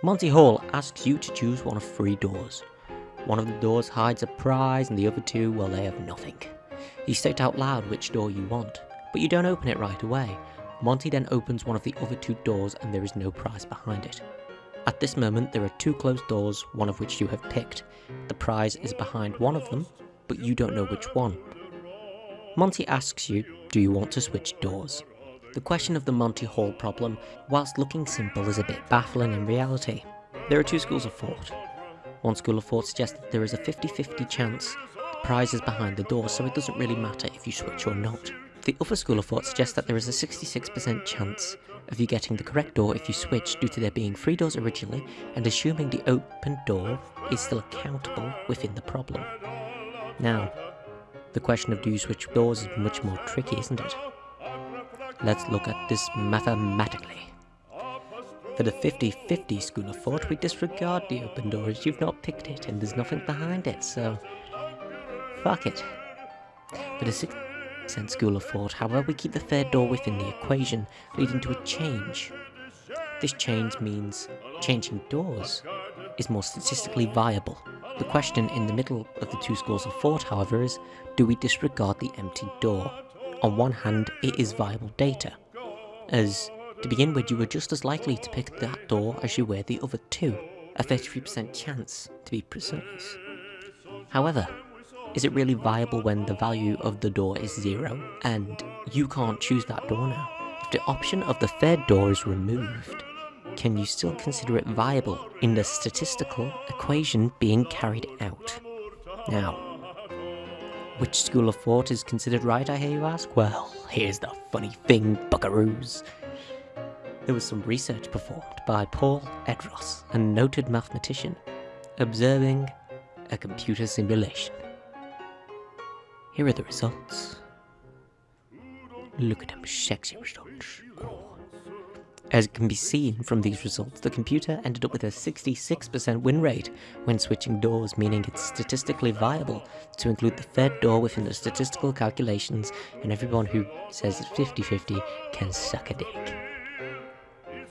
Monty Hall asks you to choose one of three doors. One of the doors hides a prize and the other two, well, they have nothing. You state out loud which door you want, but you don't open it right away. Monty then opens one of the other two doors and there is no prize behind it. At this moment, there are two closed doors, one of which you have picked. The prize is behind one of them, but you don't know which one. Monty asks you, do you want to switch doors? The question of the Monty Hall problem, whilst looking simple, is a bit baffling in reality. There are two schools of thought. One school of thought suggests that there is a 50-50 chance the prize is behind the door, so it doesn't really matter if you switch or not. The other school of thought suggests that there is a 66% chance of you getting the correct door if you switch due to there being three doors originally and assuming the open door is still accountable within the problem. Now, the question of do you switch doors is much more tricky, isn't it? Let's look at this mathematically. For the 50-50 school of thought, we disregard the open door as you've not picked it and there's nothing behind it, so... Fuck it. For the 60% school of thought, however, we keep the third door within the equation, leading to a change. This change means changing doors is more statistically viable. The question in the middle of the two schools of thought, however, is do we disregard the empty door? On one hand, it is viable data, as to begin with, you were just as likely to pick that door as you were the other two, a 33% chance to be precise. However, is it really viable when the value of the door is zero, and you can't choose that door now? If the option of the third door is removed, can you still consider it viable in the statistical equation being carried out? Now, which school of thought is considered right, I hear you ask? Well, here's the funny thing, buckaroos. There was some research performed by Paul Erdős, a noted mathematician, observing a computer simulation. Here are the results. Look at them sexy results. As can be seen from these results, the computer ended up with a 66% win rate when switching doors, meaning it's statistically viable to include the third door within the statistical calculations, and everyone who says it's 50-50 can suck a dick.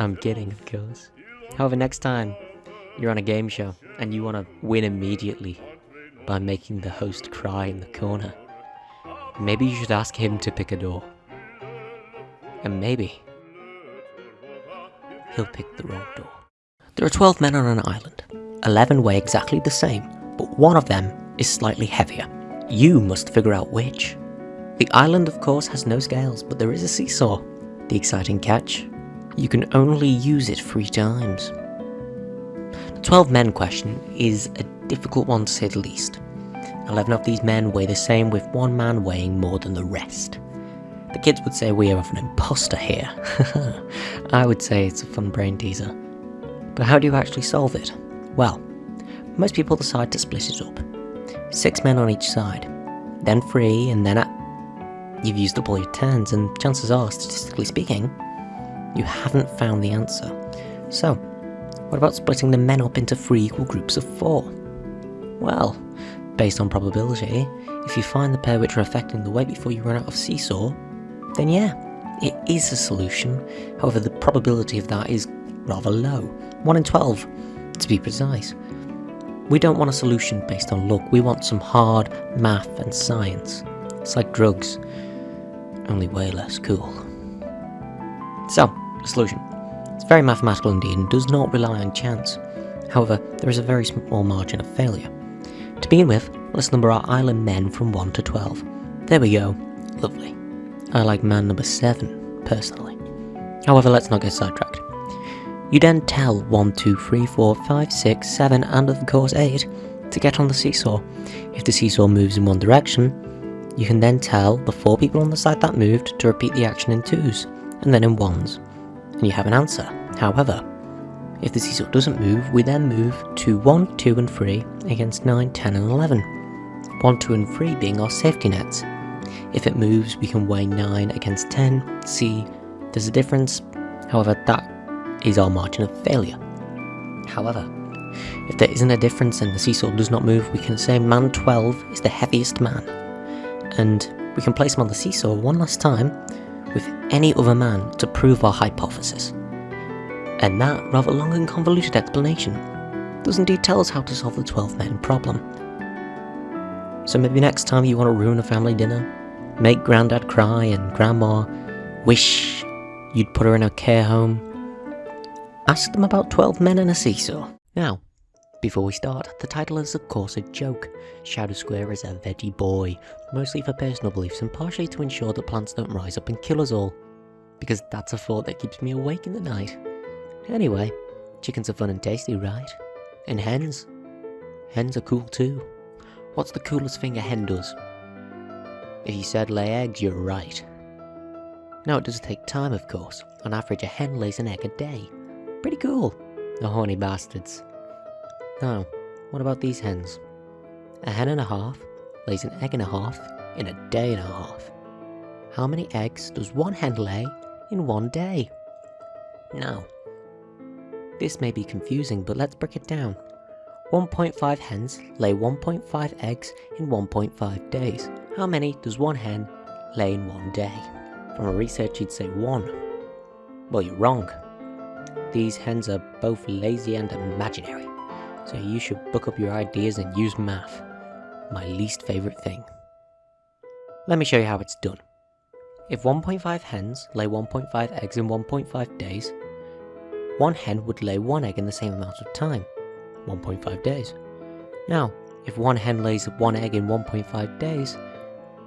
I'm kidding, of course. However, next time you're on a game show and you want to win immediately by making the host cry in the corner, maybe you should ask him to pick a door. And maybe he'll pick the wrong door. There are 12 men on an island. 11 weigh exactly the same, but one of them is slightly heavier. You must figure out which. The island, of course, has no scales, but there is a seesaw. The exciting catch? You can only use it three times. The 12 men question is a difficult one to say the least. 11 of these men weigh the same with one man weighing more than the rest. The kids would say we have an imposter here. I would say it's a fun brain teaser. But how do you actually solve it? Well, most people decide to split it up. Six men on each side, then three, and then at... You've used up all your turns, and chances are, statistically speaking, you haven't found the answer. So, what about splitting the men up into three equal groups of four? Well, based on probability, if you find the pair which are affecting the weight before you run out of seesaw, then yeah, it is a solution. However, the probability of that is rather low. 1 in 12, to be precise. We don't want a solution based on luck, we want some hard math and science. It's like drugs, only way less cool. So, the solution. It's very mathematical indeed and does not rely on chance. However, there is a very small margin of failure. To begin with, let's number our island men from 1 to 12. There we go. Lovely. I like man number 7, personally. However, let's not get sidetracked. You then tell 1, 2, 3, 4, 5, 6, 7, and of course 8 to get on the seesaw. If the seesaw moves in one direction, you can then tell the 4 people on the side that moved to repeat the action in 2s, and then in 1s, and you have an answer. However, if the seesaw doesn't move, we then move to 1, 2 and 3 against 9, 10 and 11. 1, 2 and 3 being our safety nets. If it moves, we can weigh 9 against 10, see there's a difference, however that is our margin of failure. However, if there isn't a difference and the seesaw does not move, we can say man 12 is the heaviest man. And we can place him on the seesaw one last time with any other man to prove our hypothesis. And that rather long and convoluted explanation does indeed tell us how to solve the 12 men problem. So maybe next time you want to ruin a family dinner, make Grandad cry and Grandma wish you'd put her in a care home, ask them about 12 men and a seesaw. Now, before we start, the title is of course a joke. Shadow Square is a veggie boy, mostly for personal beliefs and partially to ensure that plants don't rise up and kill us all. Because that's a thought that keeps me awake in the night. Anyway, chickens are fun and tasty, right? And hens? Hens are cool too. What's the coolest thing a hen does? If you said lay eggs, you're right. Now it does take time of course. On average a hen lays an egg a day. Pretty cool. The horny bastards. Now, what about these hens? A hen and a half lays an egg and a half in a day and a half. How many eggs does one hen lay in one day? Now, this may be confusing, but let's break it down. 1.5 hens lay 1.5 eggs in 1.5 days. How many does one hen lay in one day? From a research you'd say one. Well, you're wrong. These hens are both lazy and imaginary, so you should book up your ideas and use math. My least favourite thing. Let me show you how it's done. If 1.5 hens lay 1.5 eggs in 1.5 days, one hen would lay one egg in the same amount of time, 1.5 days. Now, if one hen lays one egg in 1.5 days,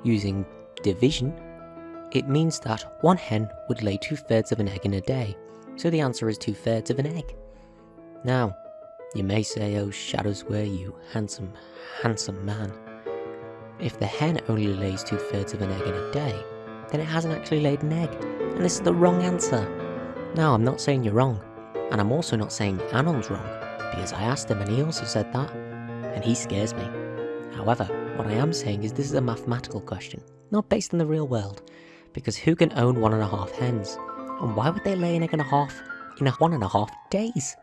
using division, it means that one hen would lay two thirds of an egg in a day, so the answer is two thirds of an egg. Now, you may say, oh shadows Square, you handsome, handsome man. If the hen only lays two thirds of an egg in a day, then it hasn't actually laid an egg, and this is the wrong answer. Now, I'm not saying you're wrong, and I'm also not saying Anon's wrong, because I asked him and he also said that, and he scares me. However, what I am saying is this is a mathematical question, not based in the real world, because who can own one and a half hens? And why would they lay an egg and a half in a one and a half days?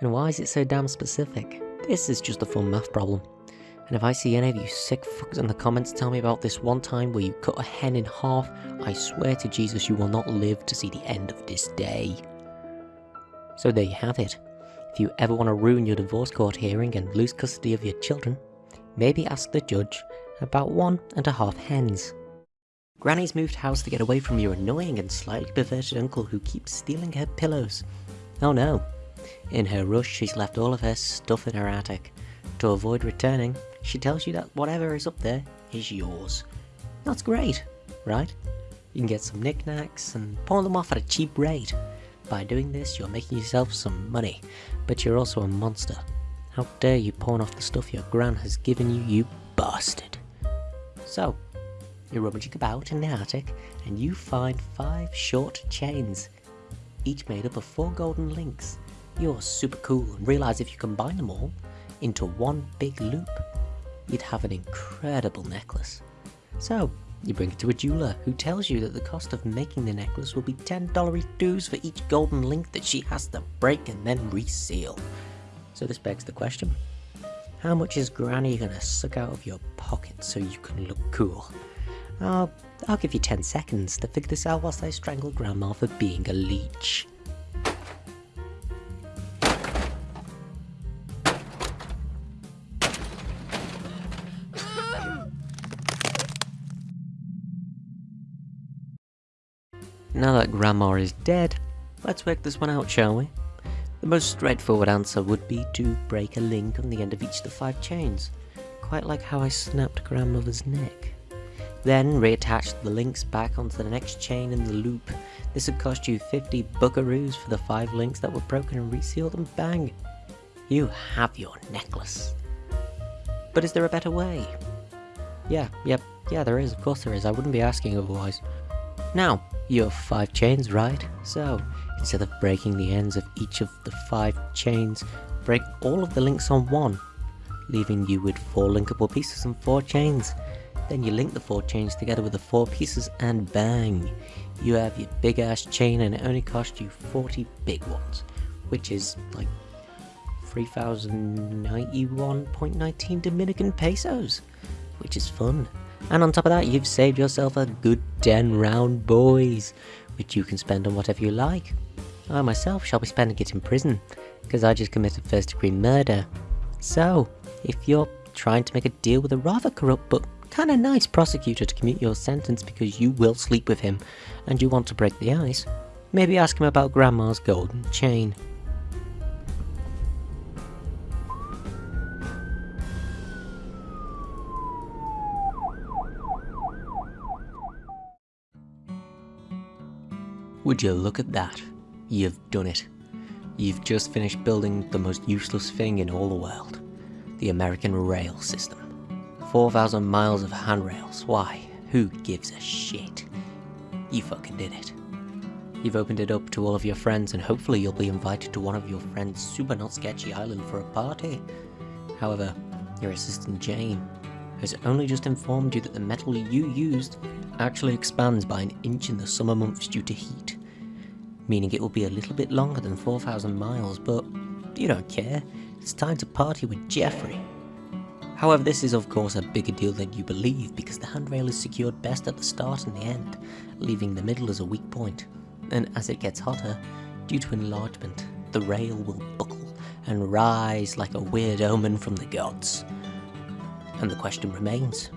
And why is it so damn specific? This is just a fun math problem. And if I see any of you sick fucks in the comments tell me about this one time where you cut a hen in half, I swear to Jesus you will not live to see the end of this day. So there you have it. If you ever want to ruin your divorce court hearing and lose custody of your children, maybe ask the judge about one and a half hens. Granny's moved house to get away from your annoying and slightly perverted uncle who keeps stealing her pillows. Oh no. In her rush, she's left all of her stuff in her attic. To avoid returning, she tells you that whatever is up there is yours. That's great, right? You can get some knickknacks and pawn them off at a cheap rate. By doing this, you're making yourself some money, but you're also a monster. How dare you pawn off the stuff your gran has given you, you bastard. So, you're rummaging about in the attic, and you find five short chains, each made up of four golden links. You're super cool and realise if you combine them all into one big loop, you'd have an incredible necklace. So, you bring it to a jeweler, who tells you that the cost of making the necklace will be $10 dues for each golden link that she has to break and then reseal. So this begs the question, how much is Granny gonna suck out of your pocket so you can look cool? I'll, I'll give you 10 seconds to figure this out whilst I strangle Grandma for being a leech. Now that Grandma is dead, let's work this one out, shall we? The most straightforward answer would be to break a link on the end of each of the five chains, quite like how I snapped Grandmother's neck. Then reattach the links back onto the next chain in the loop. This would cost you 50 buckaroos for the 5 links that were broken and resealed and bang! You have your necklace. But is there a better way? Yeah, yep, yeah there is, of course there is, I wouldn't be asking otherwise. Now, you have 5 chains, right? So, instead of breaking the ends of each of the 5 chains, break all of the links on one, leaving you with 4 linkable pieces and 4 chains. Then you link the four chains together with the four pieces and bang! You have your big ass chain and it only cost you 40 big ones, which is like 3091.19 Dominican pesos, which is fun. And on top of that, you've saved yourself a good 10 round boys, which you can spend on whatever you like. I myself shall be spending it in prison, because I just committed first degree murder. So, if you're trying to make a deal with a rather corrupt but kinda nice prosecutor to commute your sentence because you will sleep with him, and you want to break the ice, maybe ask him about Grandma's golden chain. Would you look at that? You've done it. You've just finished building the most useless thing in all the world. The American rail system. 4,000 miles of handrails. Why? Who gives a shit? You fucking did it. You've opened it up to all of your friends and hopefully you'll be invited to one of your friends' super not sketchy island for a party. However, your assistant Jane has only just informed you that the metal you used actually expands by an inch in the summer months due to heat. Meaning it will be a little bit longer than 4,000 miles, but you don't care. It's time to party with Jeffrey. However, this is of course a bigger deal than you believe because the handrail is secured best at the start and the end, leaving the middle as a weak point. And as it gets hotter, due to enlargement, the rail will buckle and rise like a weird omen from the gods. And the question remains,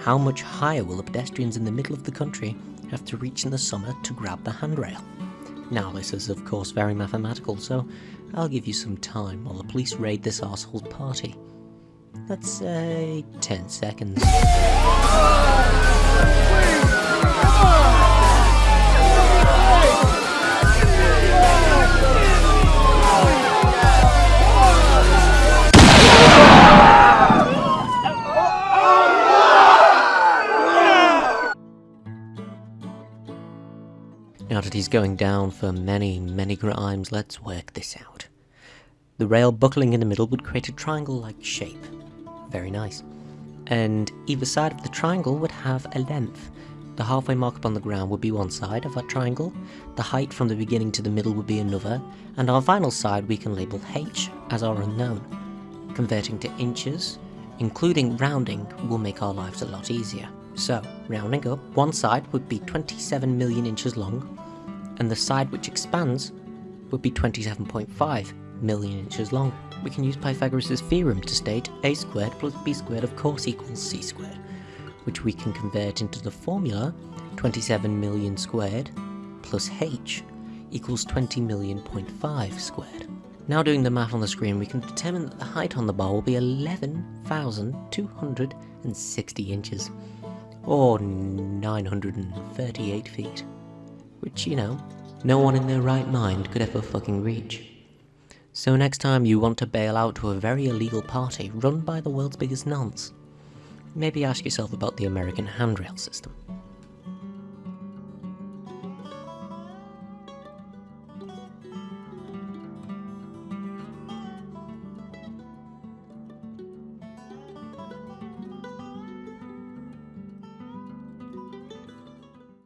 how much higher will the pedestrians in the middle of the country have to reach in the summer to grab the handrail? Now this is of course very mathematical, so I'll give you some time while the police raid this asshole's party. Let's say uh, 10 seconds. He's going down for many, many crimes, let's work this out. The rail buckling in the middle would create a triangle-like shape. Very nice. And either side of the triangle would have a length. The halfway mark up on the ground would be one side of that triangle, the height from the beginning to the middle would be another, and our final side we can label h as our unknown. Converting to inches, including rounding, will make our lives a lot easier. So, rounding up, one side would be 27 million inches long, and the side which expands would be 27.5 million inches long. We can use Pythagoras' theorem to state a squared plus b squared of course equals c squared, which we can convert into the formula 27 million squared plus h equals 20 million point five squared. Now doing the math on the screen, we can determine that the height on the bar will be 11,260 inches, or 938 feet. Which, you know, no one in their right mind could ever fucking reach. So next time you want to bail out to a very illegal party run by the world's biggest nonce, maybe ask yourself about the American handrail system.